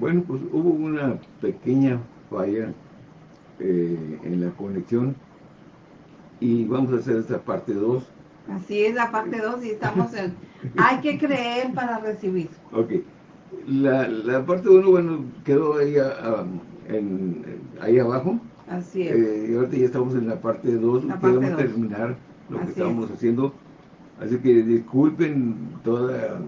Bueno, pues hubo una pequeña falla eh, en la conexión y vamos a hacer esta parte 2. Así es, la parte 2 y estamos en... Hay que creer para recibir. Ok. La, la parte 1, bueno, quedó ahí, a, en, ahí abajo. Así es. Eh, y ahorita ya estamos en la parte 2, queremos terminar lo que estábamos haciendo. Así que disculpen toda...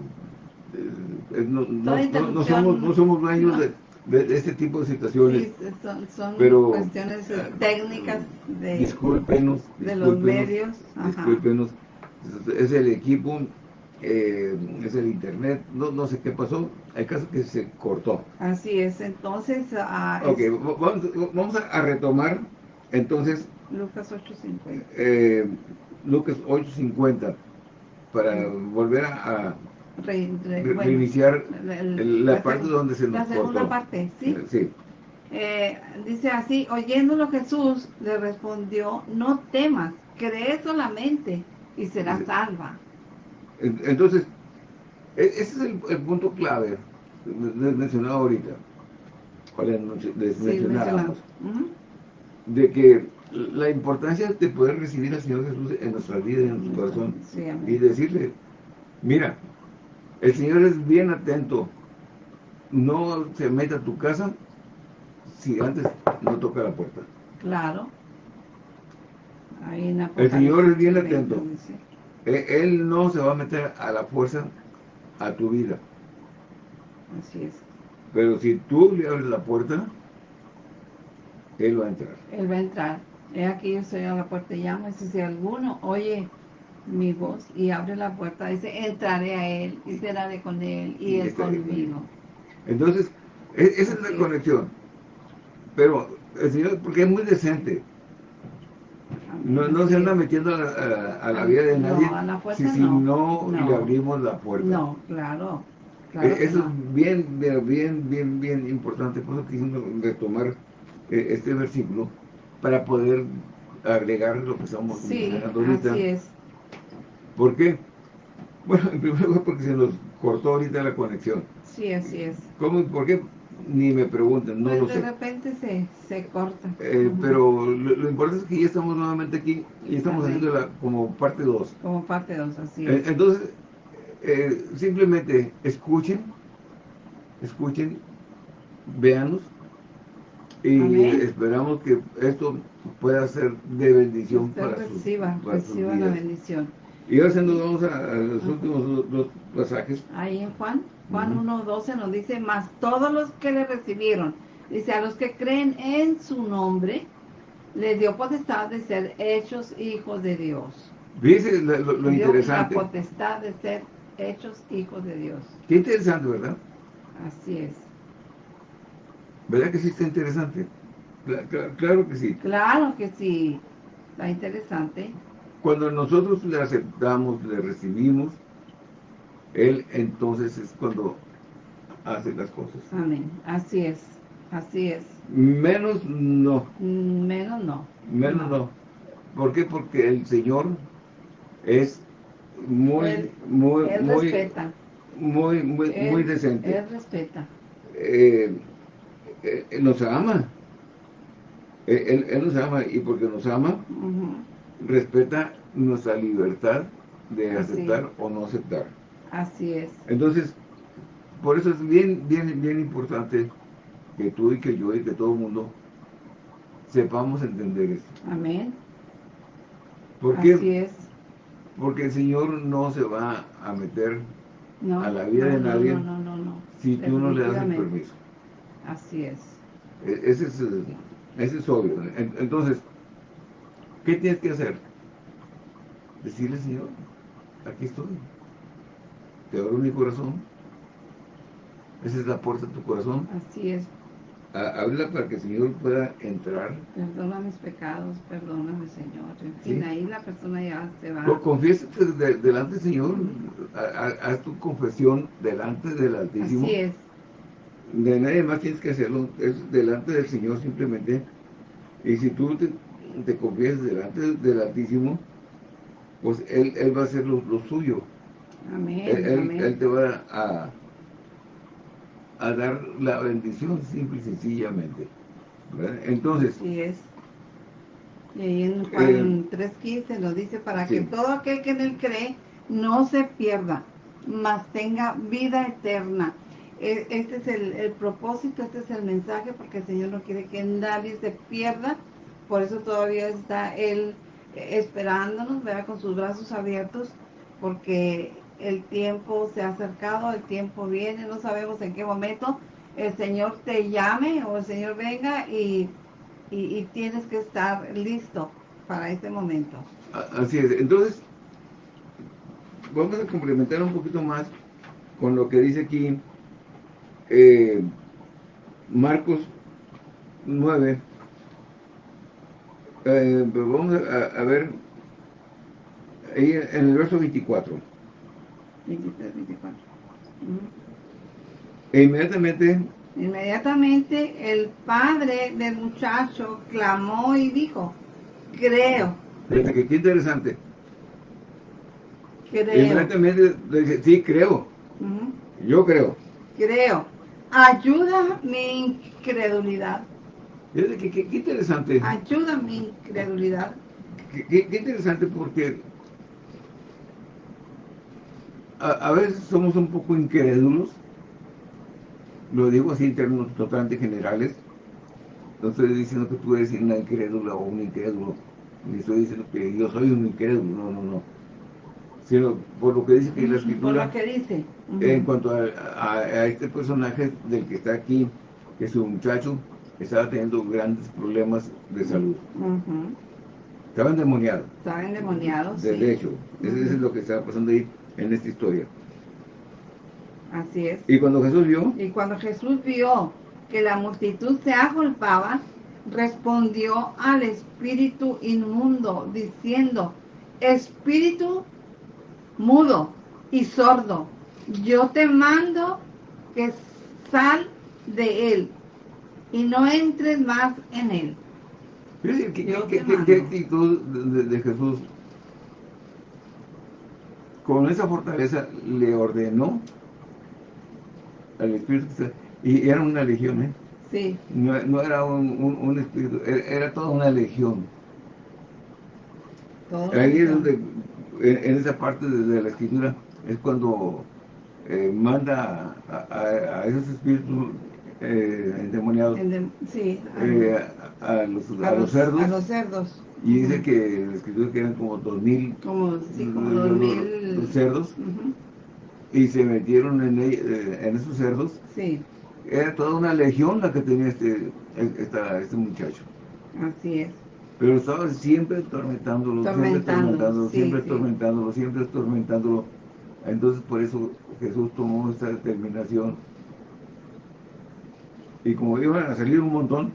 Eh, no, no, somos, no somos dueños de de, este tipo de situaciones. son, pero, cuestiones eh, técnicas de, discúlpenos, de los medios. Discúlpenos. Es el equipo, eh, es el internet, no, no sé qué pasó, hay caso que se cortó. Así es, entonces... Uh, ok, vamos, a retomar, entonces... Lucas 8.50. Eh, Lucas 8.50, para volver a reiniciar la, parte donde se nos La segunda parte, ¿sí? Sí. Eh, dice así, oyéndolo Jesús le respondió, no temas, cree solamente y serás salva. Entonces, e, ese es el, punto clave mencionado ahorita, mencionábamos, de que la importancia de poder recibir al Señor Jesús en nuestra vida, en nuestro corazón, y decirle, mira, el Señor es bien atento. No se mete a tu casa si antes no toca la puerta. Claro. el Señor es bien atento. E, él no se va a meter a la fuerza a tu vida. Así es. Pero si tú le abres la puerta, Él va a entrar. Él va a entrar. Es aquí yo estoy a la puerta y llamo. Y si alguno, oye, mi voz y abre la puerta, dice, entraré a él y seré con él y, él conmigo. Entonces, e, esa es la conexión. Pero el Señor, porque es muy decente, no, no se anda metiendo a la, vida de nadie si, no, le abrimos la puerta. No, claro. E, eso es bien, bien, bien, bien importante. Por eso quisimos retomar eh, este versículo para poder agregar lo que estamos sí, ahorita. Así es. ¿Por qué? Bueno, en primer lugar porque se nos cortó ahorita la conexión. Sí, así es. ¿Cómo? ¿Por qué? Ni me pregunten, no pues lo de sé. de repente se, se corta. Eh, pero lo, importante es que ya estamos nuevamente aquí y estamos haciendo como parte 2. Como parte 2, así eh, es. entonces, eh, simplemente escuchen, escuchen, véanos y esperamos que esto pueda ser de bendición para reciba, reciba la bendición. Y ahora nos vamos a, los últimos dos, pasajes. Ahí en Juan, Juan 1.12 nos dice, más todos los que le recibieron, dice, a los que creen en su nombre, le dio potestad de ser hechos hijos de Dios. Dice lo, interesante. La potestad de ser hechos hijos de Dios. Qué interesante, ¿verdad? Así es. ¿Verdad que sí está interesante? claro que sí. Claro que sí. Está interesante. Cuando nosotros le aceptamos, le recibimos, Él entonces es cuando hace las cosas. Amén. Así es. Así es. Menos no. Menos no. Menos no. ¿Por qué? Porque el Señor es muy, muy, él muy, respeta. muy, muy, muy decente. Él respeta. Eh, eh, él nos ama. Él, él, nos ama y porque nos ama, respeta nuestra libertad de aceptar o no aceptar. Así es. Entonces, por eso es bien, bien, bien importante que tú y que yo y que todo el mundo sepamos entender esto. Amén. ¿Por Así es. Porque el Señor no se va a meter a la vida de nadie si tú no le das el permiso. Así es. E, ese es, ese es obvio. Entonces, ¿Qué tienes que hacer? Decirle, Señor, aquí estoy. Te abro mi corazón. Esa es la puerta de tu corazón. Así es. Habla para que el Señor pueda entrar. Perdona mis pecados, perdóname, Señor. En fin, ahí la persona ya se va. Confiésate delante del Señor. Haz tu confesión delante del Altísimo. Así es. De nadie más tienes que hacerlo. Es delante del Señor simplemente. Y si tú te, te confiesas delante del Altísimo, pues Él, él va a hacer lo, suyo. Amén, él, él, te va a, a dar la bendición simple y sencillamente. Entonces... Sí es. Y ahí en Juan 3.15 eh, nos dice, para que todo aquel que en él cree no se pierda, mas tenga vida eterna. E, este es el, propósito, este es el mensaje, porque el Señor no quiere que nadie se pierda, por eso todavía está Él esperándonos, vea con sus brazos abiertos, porque el tiempo se ha acercado, el tiempo viene, no sabemos en qué momento el Señor te llame o el Señor venga y, y tienes que estar listo para este momento. Así es, entonces vamos a complementar un poquito más con lo que dice aquí eh, Marcos 9. Eh, pues vamos a, ver ahí en el verso 24. 23, 24. E inmediatamente Inmediatamente el padre del muchacho clamó y dijo, creo. Fíjate qué interesante. Inmediatamente dice, sí, creo. Yo creo. Creo. Ayuda mi incredulidad. Qué, qué, interesante. Ayuda mi incredulidad. Qué, interesante porque a, veces somos un poco incrédulos. Lo digo así en términos totalmente generales. No estoy diciendo que tú eres una incrédula o un incrédulo. Ni estoy diciendo que yo soy un incrédulo. No, no, no sino por lo que dice que la escritura, que dice. en cuanto a, este personaje del que está aquí, que su muchacho estaba teniendo grandes problemas de salud. Estaba endemoniado. Estaba endemoniado, De hecho, eso es lo que estaba pasando ahí en esta historia. Así es. Y cuando Jesús vio... Y cuando Jesús vio que la multitud se agolpaba, respondió al espíritu inmundo, diciendo, Espíritu mudo y sordo. Yo te mando que sal de él y no entres más en él. ¿Qué, actitud de, Jesús? Con esa fortaleza le ordenó al Espíritu y era una legión, ¿eh? Sí. No, era un, espíritu, era, toda una legión. Ahí es donde en, esa parte de, la escritura es cuando eh, manda a, esos espíritus eh, endemoniados sí, eh, a, los, los, cerdos. A los cerdos. Y dice que la escritura que eran como dos mil, como, sí, como dos mil cerdos. Y se metieron en, en esos cerdos. Sí. Era toda una legión la que tenía este, este muchacho. Así es. Pero estaba siempre atormentándolo, siempre atormentándolo, siempre atormentándolo, siempre atormentándolo. Entonces por eso Jesús tomó esta determinación. Y como iban a salir un montón,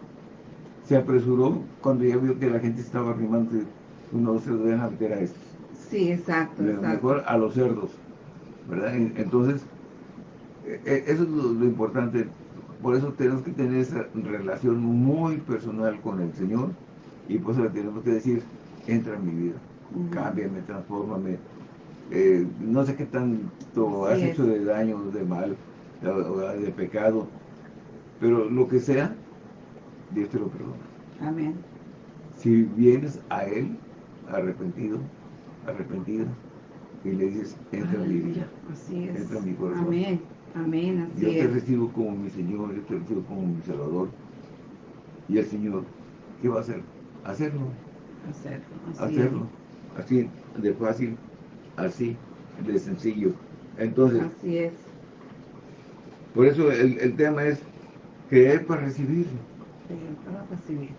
se apresuró cuando ya vio que la gente estaba arrimando, no se deben meter a estos. Sí, exacto, Mejor a los cerdos, ¿verdad? Entonces, e, e, eso es lo, lo importante. Por eso tenemos que tener esa relación muy personal con el Señor, y pues le tenemos que decir, entra en mi vida, cámbiame, transfórmame. Eh, no sé qué tanto has hecho de daño, de mal, de, pecado, pero lo que sea, Dios te lo perdona. Amén. Si vienes a Él arrepentido, arrepentida, y le dices, entra en mi vida, entra en mi corazón. Amén, amén, yo te recibo como mi Señor, yo te recibo como mi Salvador. Y el Señor, ¿qué va a hacer? hacerlo. Hacerlo. Así hacerlo. Así de fácil, así de sencillo. Entonces, así es. Por eso el, tema es creer para recibir. Creer para recibir.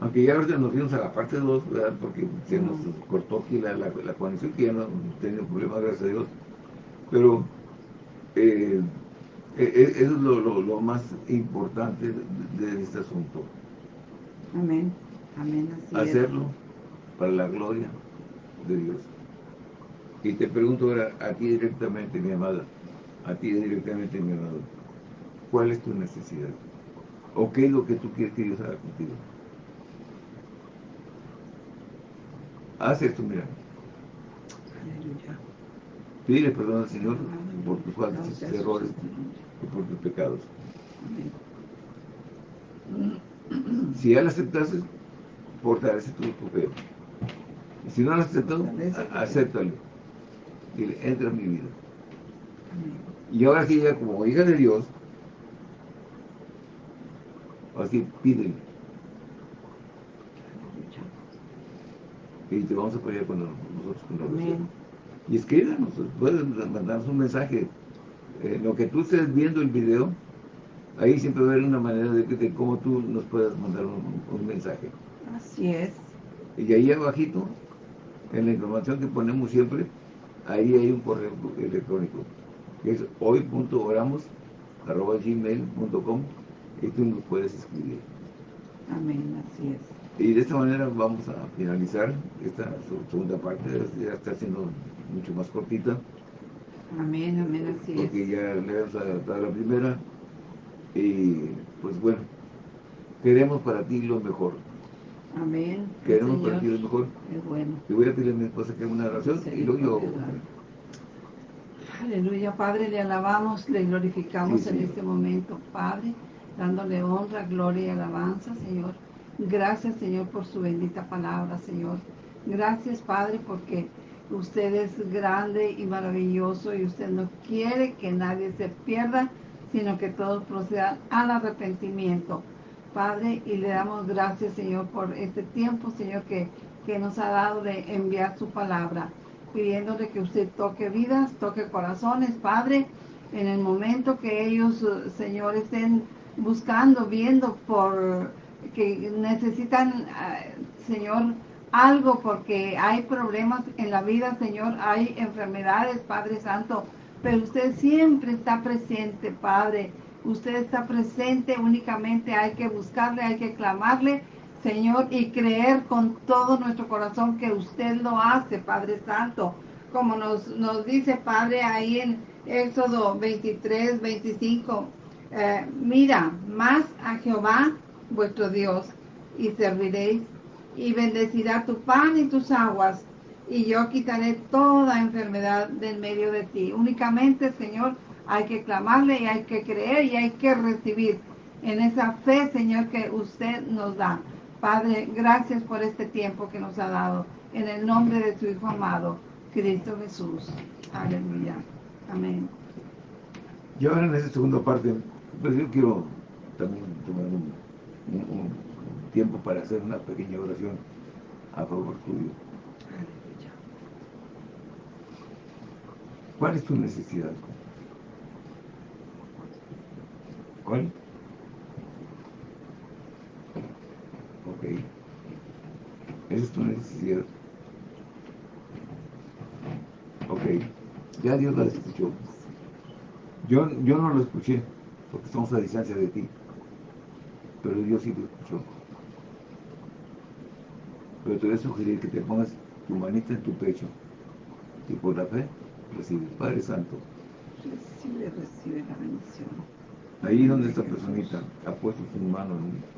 Aunque ya ahorita nos fuimos a la parte 2, porque se nos cortó aquí la, la, conexión, que ya no tenía problemas, gracias a Dios. Pero eh, e, e, eso es lo, más importante de este asunto. Amén. Amén. Hacerlo para la gloria de Dios. Y te pregunto ahora a ti directamente, mi amada, a ti directamente, mi amado, ¿cuál es tu necesidad? ¿O qué es lo que tú quieres que Dios haga contigo? Haz esto, mira. Pide perdón al Señor por tus faltas tus errores y por tus pecados. Si ya la aceptaste, fortalece tu fe. Y si no la aceptado, acéptalo. Dile, entra en mi vida. Y ahora sí, ya como hija de Dios, así pídele. Y te vamos a apoyar con nosotros con la oración. Y escríbanos, puedes mandarnos un mensaje. Eh, lo que tú estés viendo el video, ahí siempre va a haber una manera de, cómo tú nos puedas mandar un, mensaje. Así es. Y ahí abajito, en la información que ponemos siempre, ahí hay un correo electrónico, que es hoy.oramos.gmail.com y tú nos puedes escribir. Amén, así es. Y de esta manera vamos a finalizar esta segunda parte, ya está siendo mucho más cortita. Amén, amén, así porque ya le hemos adaptado la primera. Y pues bueno, queremos para ti lo mejor. Amén. Queremos para ti lo mejor. Es bueno. Y voy a pedirle a mi esposa que haga una oración y luego yo... Aleluya, Padre, le alabamos, le glorificamos en este momento, Padre, dándole honra, gloria y alabanza, Señor. Gracias, Señor, por su bendita palabra, Señor. Gracias, Padre, porque usted es grande y maravilloso y usted no quiere que nadie se pierda, sino que todos procedan al arrepentimiento. Padre, y le damos gracias, Señor, por este tiempo, Señor, que, que nos ha dado de enviar su palabra, pidiéndole que usted toque vidas, toque corazones, Padre, en el momento que ellos, Señor, estén buscando, viendo por que necesitan, ah, Señor, algo porque hay problemas en la vida, Señor, hay enfermedades, Padre Santo, pero usted siempre está presente, Padre. Usted está presente, únicamente hay que buscarle, hay que clamarle, Señor, y creer con todo nuestro corazón que usted lo hace, Padre Santo. Como nos, nos dice, Padre, ahí en Éxodo 23, 25, eh, mira, más a Jehová vuestro Dios y serviréis y bendecirá tu pan y tus aguas y yo quitaré toda enfermedad del medio de ti. Únicamente, Señor, hay que clamarle y hay que creer y hay que recibir en esa fe, Señor, que usted nos da. Padre, gracias por este tiempo que nos ha dado. En el nombre de tu Hijo amado, Cristo Jesús. Aleluya. Amén. Yo ahora en esta segunda parte, pues yo quiero también tomar un un, tiempo para hacer una pequeña oración a favor tuyo. ¿Cuál es tu necesidad? ¿Cuál? Ok. Esa es tu necesidad. Ok. Ya Dios la escuchó. Yo, yo no lo escuché, porque estamos a distancia de ti pero Dios sí lo escuchó. Pero te voy a sugerir que te pongas tu manita en tu pecho y por la fe recibes. Padre Santo. Recibe, recibe la bendición. Ahí donde esta personita ha puesto su mano,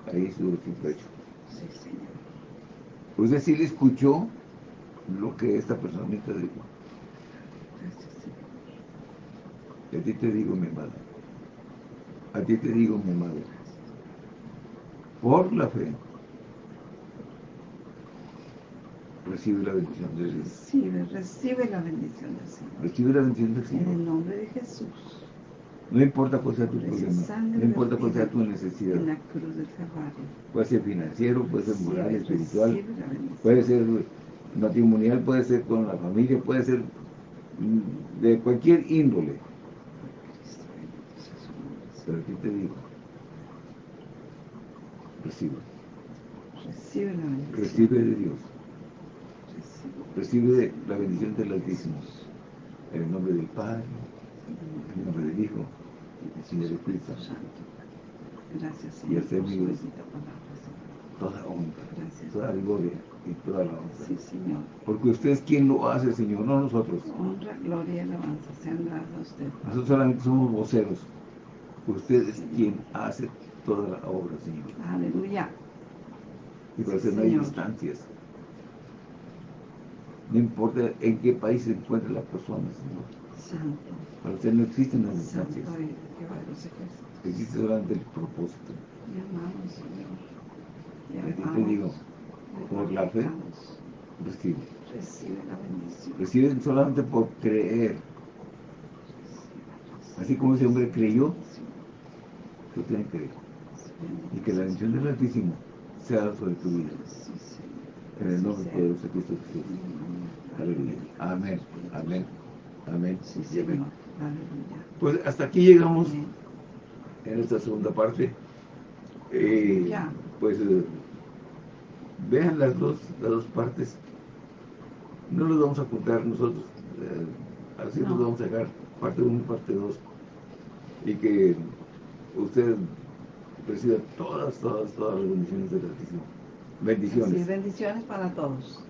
ahí sobre tu pecho. Sí, Señor. Usted sí le escuchó lo que esta personita dijo. Gracias, Señor. Y a ti te digo, mi madre. A ti te digo, mi madre por la fe, recibe la bendición de Dios. Recibe, recibe la bendición del Señor. Recibe la bendición del Señor. En el nombre de Jesús. No importa cuál sea tu problema, no importa cuál sea tu necesidad. En la cruz del Calvario. Puede ser financiero, puede ser moral, espiritual, puede ser matrimonial, puede ser con la familia, puede ser de cualquier índole. Pero aquí te digo, recibe. Recibe la bendición. Recibe de Dios. Recibe la bendición del Altísimo. En el nombre del Padre, en el nombre del Hijo y del Espíritu Santo. Gracias, Señor. Y hacer mi toda honra, toda gloria y toda la honra. Sí, Señor. Porque usted es quien lo hace, Señor, no nosotros. Honra, gloria y alabanza sean dadas a usted. Nosotros solamente somos voceros. Usted es quien hace toda la obra, Señor. Aleluya. Y por eso no hay distancias. No importa en qué país se encuentre la persona, Señor. Santo. Para usted no existen las distancias. Existe solamente el propósito. Y ti te digo, por la fe, recibe. Recibe la bendición. Recibe solamente por creer. Así como ese hombre creyó, tú tienes que creer. Y que la bendición del Altísimo sea sobre tu vida. En el nombre de Dios Cristo Jesús. Aleluya. Amén. Amén. Amén. Pues hasta aquí llegamos en esta segunda parte. Eh, pues eh, vean las dos, las dos partes. No los vamos a apuntar nosotros. Eh, así nos vamos a sacar parte 1 y parte 2. Y que usted reciba todas, todas, todas las bendiciones del Altísimo. Bendiciones. bendiciones para todos.